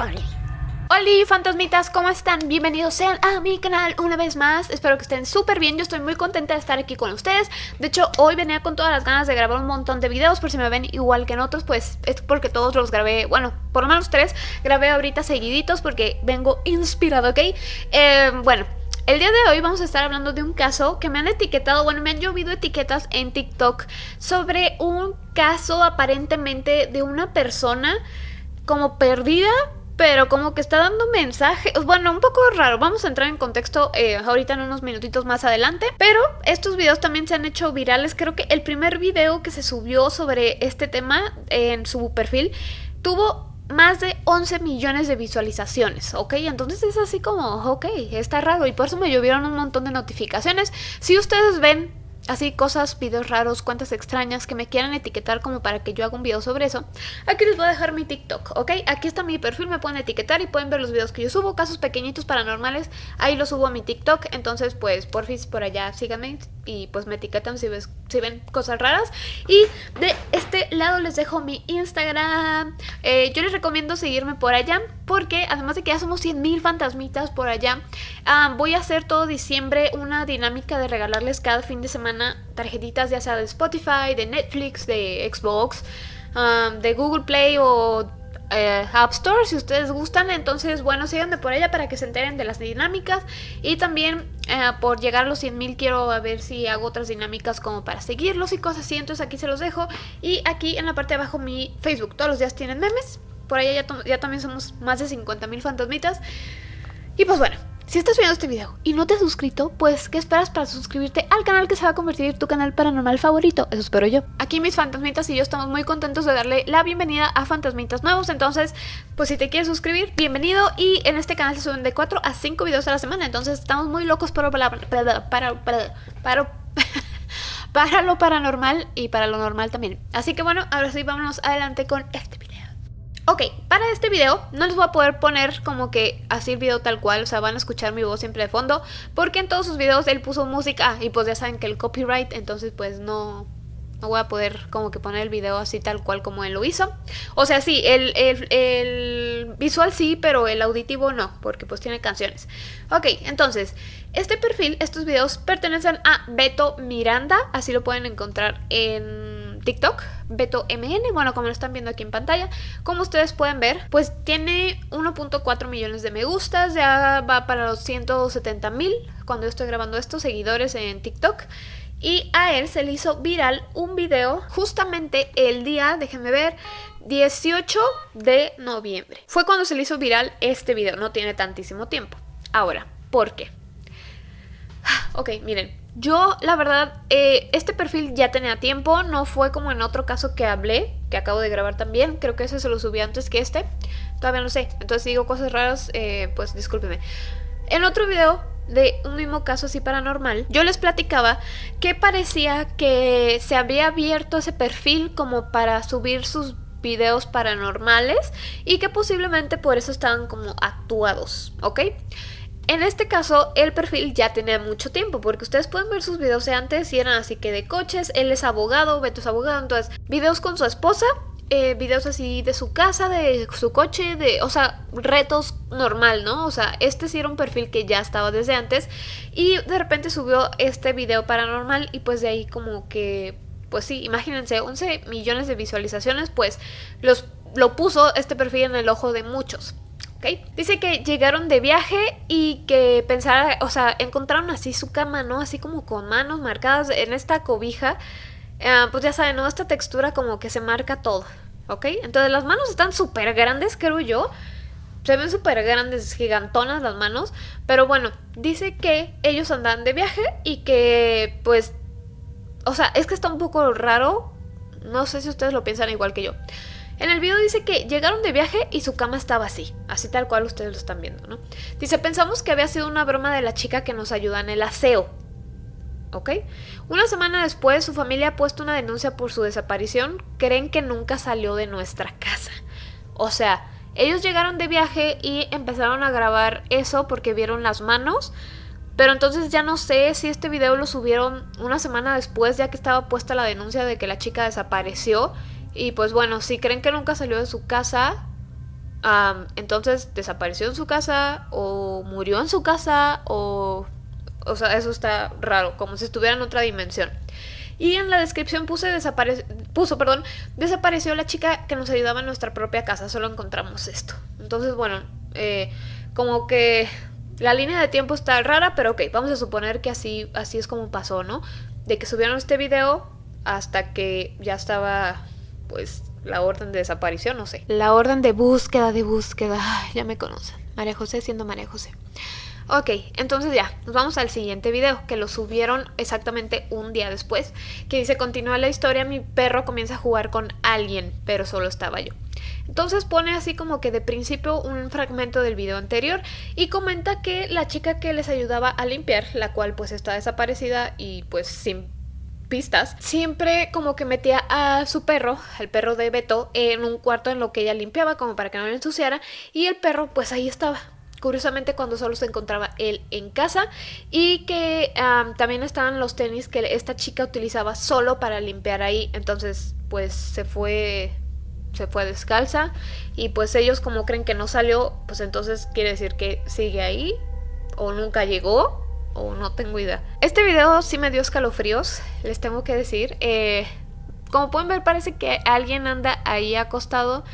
Hola fantasmitas, ¿cómo están? Bienvenidos sean a mi canal una vez más Espero que estén súper bien, yo estoy muy contenta de estar aquí con ustedes De hecho, hoy venía con todas las ganas de grabar un montón de videos Por si me ven igual que en otros, pues es porque todos los grabé Bueno, por lo menos tres grabé ahorita seguiditos porque vengo inspirado, ¿ok? Eh, bueno, el día de hoy vamos a estar hablando de un caso que me han etiquetado, bueno, me han llovido etiquetas en TikTok sobre un caso aparentemente de una persona como perdida pero como que está dando mensajes, bueno, un poco raro, vamos a entrar en contexto eh, ahorita en unos minutitos más adelante, pero estos videos también se han hecho virales, creo que el primer video que se subió sobre este tema en su perfil tuvo más de 11 millones de visualizaciones, ¿ok? Entonces es así como, ok, está raro y por eso me llovieron un montón de notificaciones. Si ustedes ven así cosas, videos raros, cuentas extrañas que me quieran etiquetar como para que yo haga un video sobre eso, aquí les voy a dejar mi TikTok, ¿ok? Aquí está mi perfil, me pueden etiquetar y pueden ver los videos que yo subo, casos pequeñitos paranormales, ahí los subo a mi TikTok, entonces pues porfis por allá síganme y pues me etiquetan si, ves, si ven cosas raras. Y de este lado les dejo mi Instagram, eh, yo les recomiendo seguirme por allá porque además de que ya somos 100.000 fantasmitas por allá, voy a hacer todo diciembre una dinámica de regalarles cada fin de semana tarjetitas ya sea de Spotify, de Netflix, de Xbox, de Google Play o eh, App Store si ustedes gustan. Entonces, bueno, síganme por ella para que se enteren de las dinámicas. Y también eh, por llegar a los 100.000 quiero ver si hago otras dinámicas como para seguirlos y cosas así. Entonces aquí se los dejo. Y aquí en la parte de abajo mi Facebook. Todos los días tienen memes. Por ya, ya también somos más de 50.000 fantasmitas. Y pues bueno, si estás viendo este video y no te has suscrito, pues ¿qué esperas para suscribirte al canal que se va a convertir en tu canal paranormal favorito? Eso espero yo. Aquí mis fantasmitas y yo estamos muy contentos de darle la bienvenida a fantasmitas nuevos, entonces pues si te quieres suscribir, bienvenido y en este canal se suben de 4 a 5 videos a la semana, entonces estamos muy locos para, para, para, para, para, para lo paranormal y para lo normal también. Así que bueno, ahora sí vámonos adelante con este video. Ok, para este video no les voy a poder poner como que así el video tal cual, o sea, van a escuchar mi voz siempre de fondo, porque en todos sus videos él puso música y pues ya saben que el copyright, entonces pues no, no voy a poder como que poner el video así tal cual como él lo hizo. O sea, sí, el, el, visual sí, pero el auditivo no, porque pues tiene canciones. Ok, entonces, este perfil, estos videos pertenecen a Beto Miranda, así lo pueden encontrar en TikTok, Beto MN, bueno, como lo están viendo aquí en pantalla, como ustedes pueden ver, pues tiene 1.4 millones de me gustas, ya va para los 170 mil cuando yo estoy grabando estos seguidores en TikTok. Y a él se le hizo viral un video justamente el día, déjenme ver, 18 de noviembre. Fue cuando se le hizo viral este video, no tiene tantísimo tiempo. Ahora, ¿por qué? Ok, miren, yo, la verdad, eh, este perfil ya tenía tiempo, no fue como en otro caso que hablé, que acabo de grabar también, creo que ese se lo subí antes que este, todavía no sé, entonces digo cosas raras, eh, pues discúlpeme. En otro video de un mismo caso así paranormal, yo les platicaba que parecía que se había abierto ese perfil como para subir sus videos paranormales y que posiblemente por eso estaban como actuados, ¿ok? En este caso, el perfil ya tenía mucho tiempo, porque ustedes pueden ver sus videos de antes y eran así que de coches, él es abogado, Beto es abogado, entonces videos con su esposa, eh, videos así de su casa, de su coche, de, o sea, retos normal, ¿no? O sea, este sí era un perfil que ya estaba desde antes y de repente subió este video paranormal y pues de ahí como que, pues sí, imagínense, 11 millones de visualizaciones, pues los, lo puso este perfil en el ojo de muchos. Dice que llegaron de viaje y que pensara, o sea, encontraron así su cama, ¿no? Así como con manos marcadas en esta cobija. Ah, pues ya saben, ¿no? Esta textura como que se marca todo, ¿ok? Entonces las manos están súper grandes, creo yo. Se ven súper grandes, gigantonas las manos. Pero bueno, dice que ellos andan de viaje y que pues... O sea, es que está un poco raro. No sé si ustedes lo piensan igual que yo. En el video dice que llegaron de viaje y su cama estaba así, así tal cual ustedes lo están viendo, ¿no? Dice, pensamos que había sido una broma de la chica que nos ayuda en el aseo. ¿Ok? Una semana después, su familia ha puesto una denuncia por su desaparición. Creen que nunca salió de nuestra casa. O sea, ellos llegaron de viaje y empezaron a grabar eso porque vieron las manos. Pero entonces ya no sé si este video lo subieron una semana después, ya que estaba puesta la denuncia de que la chica desapareció y pues bueno, si creen que nunca salió de su casa, entonces desapareció en su casa o murió en su casa o... O sea, eso está raro, como si estuviera en otra dimensión. Y en la descripción puse desapare puso, perdón, desapareció la chica que nos ayudaba en nuestra propia casa, solo encontramos esto. Entonces, bueno, eh, como que la línea de tiempo está rara, pero ok, vamos a suponer que así, así es como pasó, ¿no? De que subieron este video hasta que ya estaba, pues, la orden de desaparición, no sé. La orden de búsqueda, de búsqueda, ya me conocen. María José siendo María José. Ok, entonces ya, nos vamos al siguiente video, que lo subieron exactamente un día después, que dice, continúa la historia, mi perro comienza a jugar con alguien, pero solo estaba yo. Entonces pone así como que de principio un fragmento del video anterior y comenta que la chica que les ayudaba a limpiar, la cual pues está desaparecida y pues sin pistas, siempre como que metía a su perro, el perro de Beto, en un cuarto en lo que ella limpiaba como para que no le ensuciara y el perro pues ahí estaba. Curiosamente cuando solo se encontraba él en casa y que también estaban los tenis que esta chica utilizaba solo para limpiar ahí. Entonces pues se fue se fue descalza y pues ellos como creen que no salió pues entonces quiere decir que sigue ahí o nunca llegó o no tengo idea este video sí me dio escalofríos les tengo que decir eh, como pueden ver parece que alguien anda ahí acostado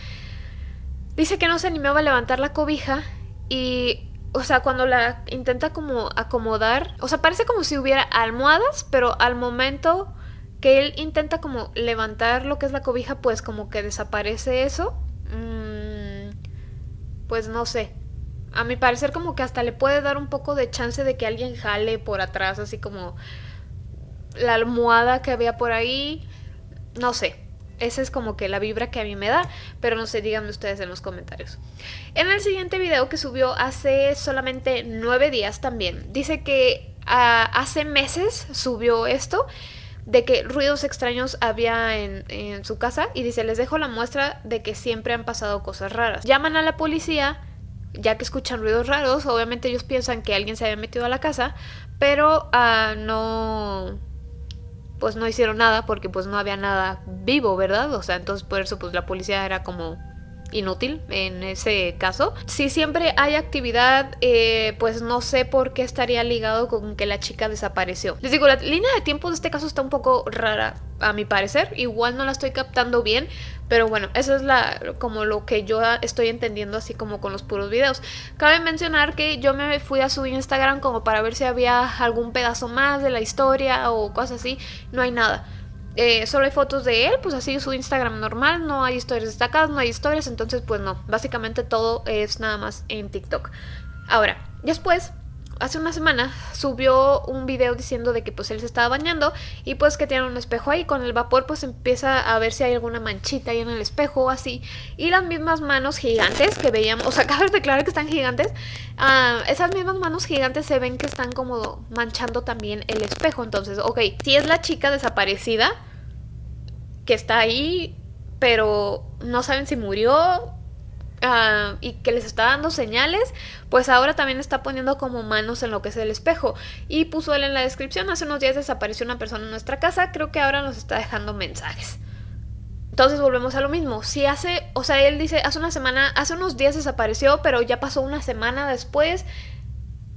dice que no se animaba a levantar la cobija y, o sea, cuando la intenta como acomodar, o sea, parece como si hubiera almohadas, pero al momento que él intenta como levantar lo que es la cobija, pues como que desaparece eso. Mm, pues no sé. A mi parecer como que hasta le puede dar un poco de chance de que alguien jale por atrás, así como la almohada que había por ahí. No sé. Esa es como que la vibra que a mí me da, pero no sé, díganme ustedes en los comentarios. En el siguiente video que subió hace solamente nueve días también, dice que ah, hace meses subió esto de que ruidos extraños había en, en, su casa y dice, les dejo la muestra de que siempre han pasado cosas raras. Llaman a la policía ya que escuchan ruidos raros, obviamente ellos piensan que alguien se había metido a la casa, pero uh, no pues no hicieron nada porque pues no había nada vivo, ¿verdad? O sea, entonces por eso pues la policía era como inútil en ese caso. Si siempre hay actividad, eh, pues no sé por qué estaría ligado con que la chica desapareció. Les digo, la línea de tiempo de este caso está un poco rara, a mi parecer. Igual no la estoy captando bien, pero bueno, eso es la como lo que yo estoy entendiendo así como con los puros videos. Cabe mencionar que yo me fui a su Instagram como para ver si había algún pedazo más de la historia o cosas así. No hay nada. Eh, solo hay fotos de él, pues así su Instagram normal, no hay historias destacadas, no hay historias, entonces pues no, básicamente todo es nada más en TikTok. Ahora, después, hace una semana subió un video diciendo de que pues él se estaba bañando y pues que tiene un espejo ahí, con el vapor pues empieza a ver si hay alguna manchita ahí en el espejo o así, y las mismas manos gigantes que veíamos, o sea, acabo de declarar que están gigantes, ah, esas mismas manos gigantes se ven que están como manchando también el espejo, entonces, ok, si es la chica desaparecida, que está ahí, pero no saben si murió ah, y que les está dando señales, pues ahora también está poniendo como manos en lo que es el espejo. Y puso él en la descripción, hace unos días desapareció una persona en nuestra casa, creo que ahora nos está dejando mensajes. Entonces volvemos a lo mismo. Si hace, o sea, él dice, hace una semana, hace unos días desapareció, pero ya pasó una semana después.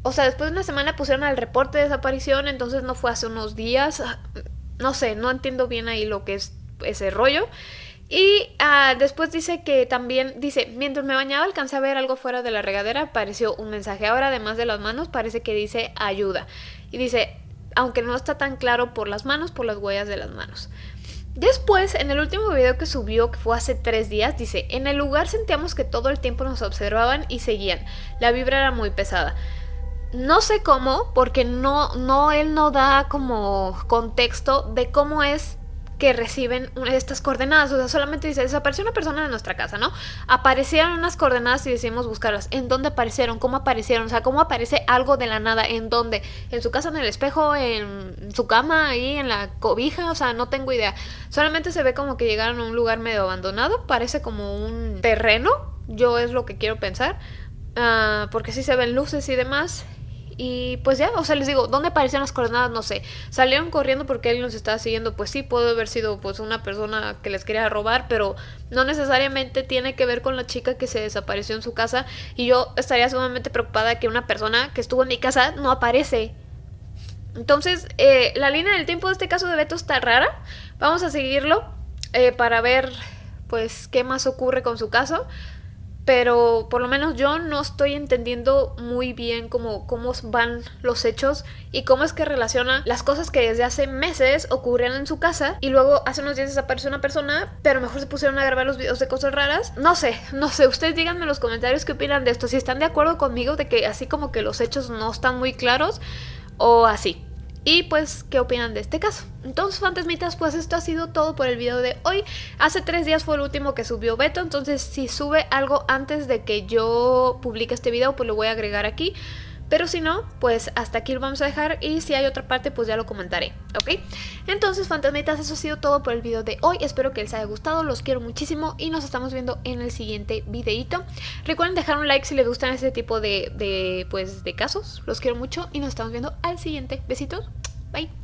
O sea, después de una semana pusieron el reporte de desaparición, entonces no fue hace unos días. No sé, no entiendo bien ahí lo que es ese rollo. Y ah, después dice que también, dice, mientras me bañaba alcancé a ver algo fuera de la regadera, apareció un mensaje. Ahora además de las manos parece que dice ayuda. Y dice, aunque no está tan claro por las manos, por las huellas de las manos. Después, en el último video que subió, que fue hace tres días, dice, en el lugar sentíamos que todo el tiempo nos observaban y seguían. La vibra era muy pesada. No sé cómo, porque no, no, él no da como contexto de cómo es que reciben estas coordenadas. O sea, solamente dice, desapareció una persona de nuestra casa, ¿no? Aparecieron unas coordenadas y decidimos buscarlas. ¿En dónde aparecieron? ¿Cómo aparecieron? O sea, ¿cómo aparece algo de la nada? ¿En dónde? ¿En su casa, en el espejo? ¿En su cama? ¿Ahí? ¿En la cobija? O sea, no tengo idea. Solamente se ve como que llegaron a un lugar medio abandonado. Parece como un terreno. Yo es lo que quiero pensar. Ah, porque sí se ven luces y demás. Y pues ya, o sea, les digo, ¿dónde aparecían las coordenadas? No sé. Salieron corriendo porque él nos estaba siguiendo, pues sí, puede haber sido pues una persona que les quería robar, pero no necesariamente tiene que ver con la chica que se desapareció en su casa y yo estaría sumamente preocupada que una persona que estuvo en mi casa no aparece. Entonces, eh, la línea del tiempo de este caso de Beto está rara. Vamos a seguirlo eh, para ver, pues, qué más ocurre con su caso pero por lo menos yo no estoy entendiendo muy bien cómo, cómo van los hechos y cómo es que relaciona las cosas que desde hace meses ocurrían en su casa y luego hace unos días desapareció una persona, pero mejor se pusieron a grabar los videos de cosas raras. No sé, no sé, ustedes díganme en los comentarios qué opinan de esto, si están de acuerdo conmigo de que así como que los hechos no están muy claros o así. Y pues, ¿qué opinan de este caso? Entonces, fantasmitas, pues esto ha sido todo por el video de hoy. Hace tres días fue el último que subió Beto, entonces si sube algo antes de que yo publique este video, pues lo voy a agregar aquí. Pero si no, pues hasta aquí lo vamos a dejar y si hay otra parte, pues ya lo comentaré, ¿ok? Entonces, fantasmitas, eso ha sido todo por el video de hoy. Espero que les haya gustado, los quiero muchísimo y nos estamos viendo en el siguiente videito. Recuerden dejar un like si les gustan este tipo de, de, pues, de casos. Los quiero mucho y nos estamos viendo al siguiente. Besitos, bye.